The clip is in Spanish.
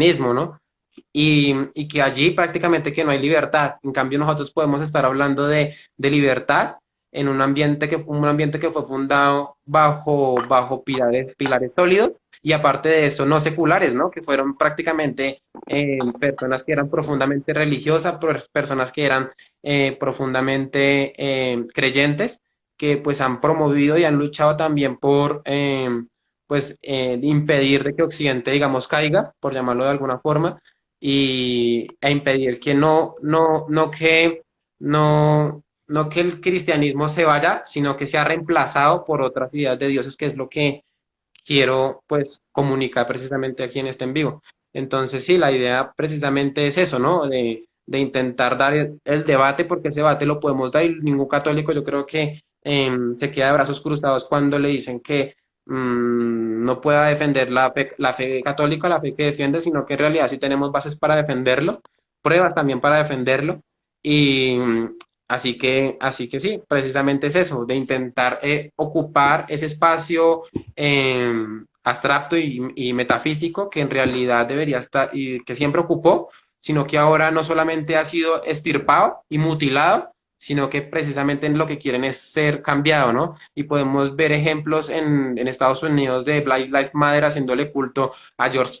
cristianismo, ¿no? Y, y, que allí prácticamente que no hay libertad. En cambio, nosotros podemos estar hablando de, de libertad en un ambiente que, un ambiente que fue fundado bajo, bajo pilares, pilares sólidos y aparte de eso, no seculares, ¿no? Que fueron prácticamente eh, personas que eran profundamente religiosas, personas que eran eh, profundamente eh, creyentes, que pues han promovido y han luchado también por pues impedir de que Occidente, digamos, caiga, por llamarlo de alguna forma, y, e impedir que no, no, no que no, no que el cristianismo se vaya, sino que sea reemplazado por otras ideas de dioses, que es lo que quiero pues comunicar precisamente aquí en este en vivo. Entonces sí, la idea precisamente es eso, ¿no? De, de intentar dar el, debate, porque ese debate lo podemos dar y ningún católico yo creo que em, se queda de brazos cruzados cuando le dicen que mm, no pueda defender la fe, católica, la fe que defiende, sino que en realidad sí tenemos bases para defenderlo, pruebas también para defenderlo. Y, Así que, así que sí, precisamente es eso, de intentar eh, ocupar ese espacio em, abstracto y, metafísico que en realidad debería estar y que siempre ocupó, sino que ahora no solamente ha sido estirpado y mutilado, sino que precisamente lo que quieren es ser cambiado, ¿no? Y podemos ver ejemplos en, en Estados Unidos de Black Lives Matter haciéndole culto a George Floyd